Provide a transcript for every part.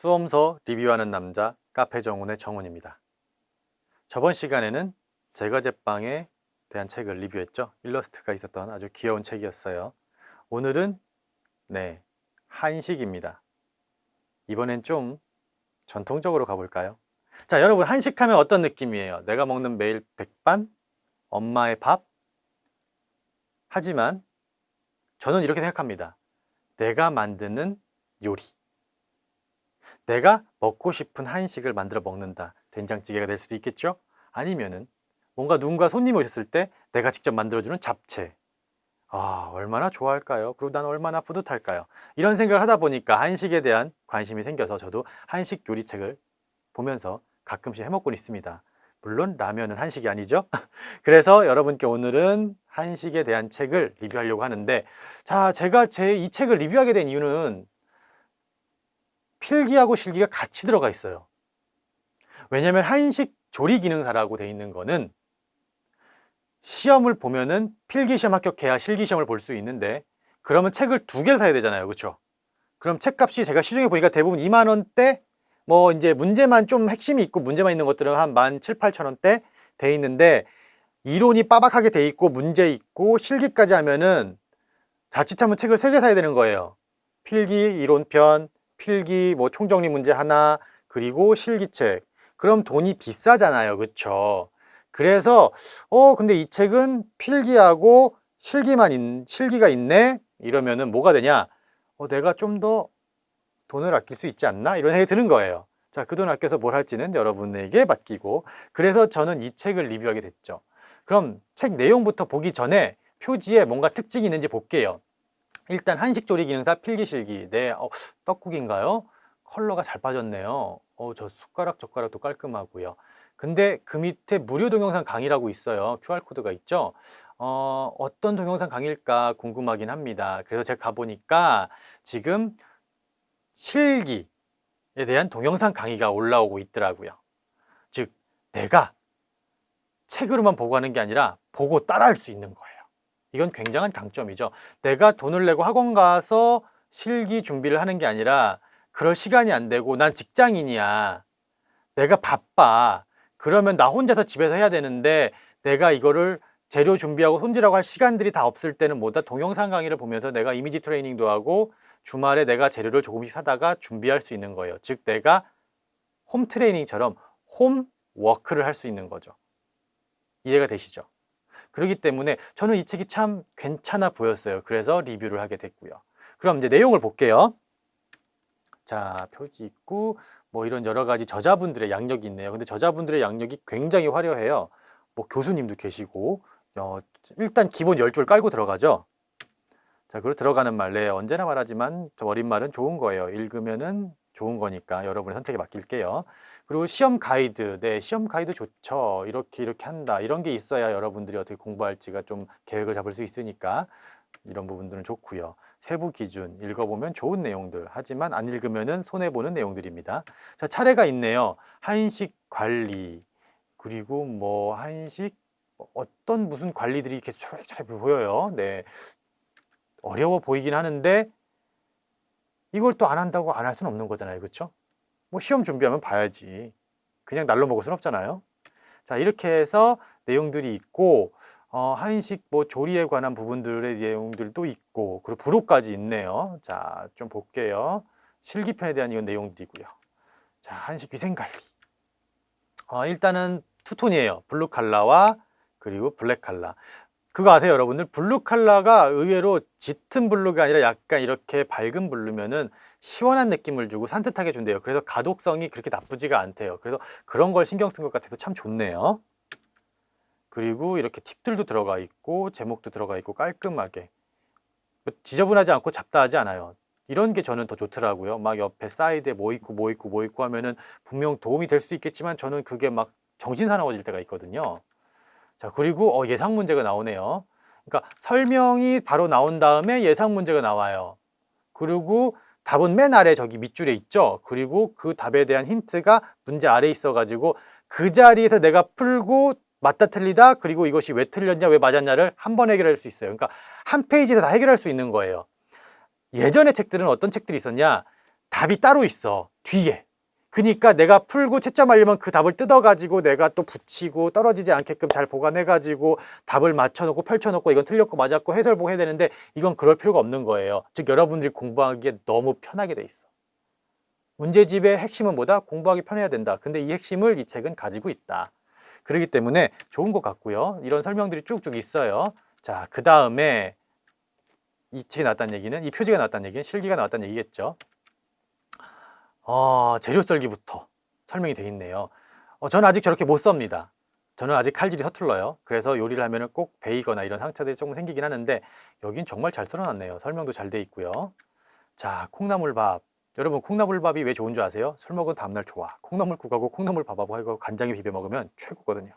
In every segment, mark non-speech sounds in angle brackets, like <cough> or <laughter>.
수험서 리뷰하는 남자 카페 정훈의 정훈입니다. 저번 시간에는 제과 제빵에 대한 책을 리뷰했죠. 일러스트가 있었던 아주 귀여운 책이었어요. 오늘은 네 한식입니다. 이번엔 좀 전통적으로 가볼까요? 자 여러분 한식하면 어떤 느낌이에요? 내가 먹는 매일 백반? 엄마의 밥? 하지만 저는 이렇게 생각합니다. 내가 만드는 요리 내가 먹고 싶은 한식을 만들어 먹는다. 된장찌개가 될 수도 있겠죠? 아니면은 뭔가 누군가 손님이 오셨을 때 내가 직접 만들어주는 잡채. 아 얼마나 좋아할까요? 그리고 난 얼마나 뿌듯할까요? 이런 생각을 하다 보니까 한식에 대한 관심이 생겨서 저도 한식 요리책을 보면서 가끔씩 해먹곤 있습니다. 물론 라면은 한식이 아니죠? <laughs> 그래서 여러분께 오늘은 한식에 대한 책을 리뷰하려고 하는데 자 제가 제 이 책을 리뷰하게 된 이유는 필기하고 실기가 같이 들어가 있어요. 왜냐하면 한식 조리 기능사라고 돼 있는 거는 시험을 보면은 필기시험 합격해야 실기시험을 볼 수 있는데 그러면 책을 두 개를 사야 되잖아요. 그렇죠 그럼 책값이 제가 시중에 보니까 대부분 2만 원대? 뭐 이제 문제만 좀 핵심이 있고 문제만 있는 것들은 한 17,800원대 돼 있는데 이론이 빠박하게 돼 있고 문제 있고 실기까지 하면은 자칫하면 책을 세 개 사야 되는 거예요. 필기 이론편 필기 뭐 총정리 문제 하나 그리고 실기책. 그럼 돈이 비싸잖아요. 그쵸? 그래서 어 근데 이 책은 필기하고 실기만 있, 실기가 있네? 이러면은 뭐가 되냐? 어, 내가 좀 더 돈을 아낄 수 있지 않나? 이런 생각이 드는 거예요. 자 그 돈 아껴서 뭘 할지는 여러분에게 맡기고. 그래서 저는 이 책을 리뷰하게 됐죠. 그럼 책 내용부터 보기 전에 표지에 뭔가 특징이 있는지 볼게요 일단 한식 조리 기능사 필기실기. 네 어, 떡국인가요? 컬러가 잘 빠졌네요. 어, 저 숟가락 젓가락도 깔끔하고요. 근데 그 밑에 무료 동영상 강의라고 있어요. QR코드가 있죠? 어, 어떤 동영상 강의일까 궁금하긴 합니다. 그래서 제가 가보니까 지금 실기에 대한 동영상 강의가 올라오고 있더라고요. 즉 내가 책으로만 보고 하는 게 아니라 보고 따라 할 수 있는 거예요 이건 굉장한 강점이죠. 내가 돈을 내고 학원 가서 실기 준비를 하는 게 아니라 그럴 시간이 안 되고 난 직장인이야. 내가 바빠. 그러면 나 혼자서 집에서 해야 되는데 내가 이거를 재료 준비하고 손질하고 할 시간들이 다 없을 때는 뭐다 동영상 강의를 보면서 내가 이미지 트레이닝도 하고 주말에 내가 재료를 조금씩 사다가 준비할 수 있는 거예요. 즉 내가 home training처럼 homework를 할 수 있는 거죠. 이해가 되시죠? 그렇기 때문에 저는 이 책이 참 괜찮아 보였어요. 그래서 리뷰를 하게 됐고요. 그럼 이제 내용을 볼게요. 자, 표지 있고 뭐 이런 여러 가지 저자분들의 약력이 있네요. 근데 저자분들의 약력이 굉장히 화려해요. 뭐 교수님도 계시고 어, 일단 기본 10줄 깔고 들어가죠. 자, 그리고 들어가는 말, 네, 언제나 말하지만 어린 말은 좋은 거예요. 읽으면은 좋은 거니까 여러분의 선택에 맡길게요. 그리고 시험 가이드, 네, 시험 가이드 좋죠. 이렇게 이렇게 한다. 이런 게 있어야 여러분들이 어떻게 공부할지가 좀 계획을 잡을 수 있으니까 이런 부분들은 좋고요. 세부 기준 읽어보면 좋은 내용들 하지만 안 읽으면 손해보는 내용들입니다. 자 차례가 있네요. 한식 관리 그리고 뭐 한식 어떤 무슨 관리들이 이렇게 잘 보여요. 네 어려워 보이긴 하는데 이걸 또 안 한다고 안 할 수는 없는 거잖아요. 그렇죠? 뭐 시험 준비하면 봐야지. 그냥 날로 먹을 수는 없잖아요. 자 이렇게 해서 내용들이 있고 어, 한식 뭐 조리에 관한 부분들의 내용들도 있고 그리고 부록까지 있네요. 자 좀 볼게요. 실기편에 대한 이건 내용들이고요. 자 한식 위생관리. 어, 일단은 two-tone이에요. 블루 칼라와 그리고 black color. 그거 아세요 여러분들? 블루 칼라가 의외로 짙은 blue가 아니라 약간 이렇게 밝은 blue면은 시원한 느낌을 주고 산뜻하게 준대요. 그래서 가독성이 그렇게 나쁘지가 않대요. 그래서 그런 걸 신경 쓴 것 같아서 참 좋네요. 그리고 이렇게 팁들도 들어가 있고 제목도 들어가 있고 깔끔하게. 뭐 지저분하지 않고 잡다하지 않아요. 이런 게 저는 더 좋더라고요. 막 옆에 사이드에 뭐 있고 뭐 있고 뭐 있고 하면은 분명 도움이 될 수 있겠지만 저는 그게 막 정신 사나워질 때가 있거든요 자 그리고 어, 예상 문제가 나오네요. 그러니까 설명이 바로 나온 다음에 예상 문제가 나와요. 그리고 답은 맨 아래 저기 밑줄에 있죠? 그리고 그 답에 대한 힌트가 문제 아래에 있어 가지고 그 자리에서 내가 풀고 맞다 틀리다 그리고 이것이 왜 틀렸냐 왜 맞았냐를 한 번 해결할 수 있어요. 그러니까 한 페이지에서 다 해결할 수 있는 거예요. 예전의 책들은 어떤 책들이 있었냐? 답이 따로 있어. 뒤에 그러니까 내가 풀고 채점 하려면 그 답을 뜯어가지고 내가 또 붙이고 떨어지지 않게끔 잘 보관해가지고 답을 맞춰놓고 펼쳐놓고 이건 틀렸고 맞았고 해설보 해야 되는데 이건 그럴 필요가 없는 거예요. 즉 여러분들이 공부하기에 너무 편하게 돼 있어. 문제집의 핵심은 뭐다? 공부하기 편해야 된다. 근데 이 핵심을 이 책은 가지고 있다. 그렇기 때문에 좋은 것 같고요. 이런 설명들이 쭉쭉 있어요. 자그 다음에 이 책이 나왔다는 얘기는 이 표지가 나왔다는 얘기는 실기가 나왔다는 얘기겠죠 어, 재료 썰기부터 설명이 되어 있네요. 어, 저는 아직 저렇게 못 썹니다. 저는 아직 칼질이 서툴러요. 그래서 요리를 하면 꼭 베이거나 이런 상처들이 조금 생기긴 하는데 여긴 정말 잘 썰어놨네요. 설명도 잘 돼 있고요. 자 콩나물밥. 여러분 콩나물밥이 왜 좋은 줄 아세요? 술 먹은 다음날 좋아. 콩나물국하고 콩나물밥하고 하고 간장에 비벼 먹으면 최고거든요.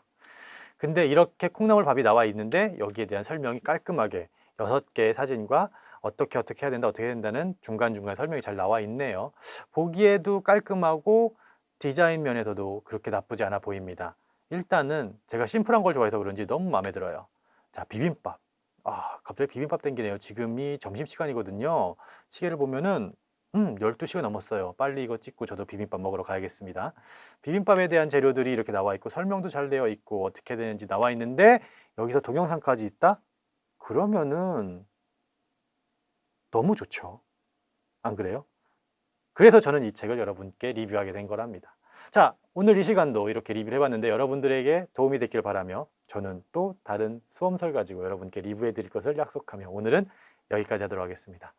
근데 이렇게 콩나물밥이 나와 있는데 여기에 대한 설명이 깔끔하게 여섯 개의 사진과 어떻게 어떻게 해야 된다 어떻게 해야 된다는 중간중간 설명이 잘 나와 있네요. 보기에도 깔끔하고 디자인 면에서도 그렇게 나쁘지 않아 보입니다. 일단은 제가 심플한 걸 좋아해서 그런지 너무 마음에 들어요. 자 비빔밥. 아 갑자기 비빔밥 땡기네요. 지금이 점심시간이거든요. 시계를 보면은 음 12시가 넘었어요. 빨리 이거 찍고 저도 비빔밥 먹으러 가야겠습니다. 비빔밥에 대한 재료들이 이렇게 나와 있고 설명도 잘 되어 있고 어떻게 되는지 나와 있는데 여기서 동영상까지 있다? 그러면은 너무 좋죠. 안 그래요? 그래서 저는 이 책을 여러분께 리뷰하게 된 거랍니다. 자 오늘 이 시간도 이렇게 리뷰를 해봤는데 여러분들에게 도움이 됐길 바라며 저는 또 다른 수험설 가지고 여러분께 리뷰해 드릴 것을 약속하며 오늘은 여기까지 하도록 하겠습니다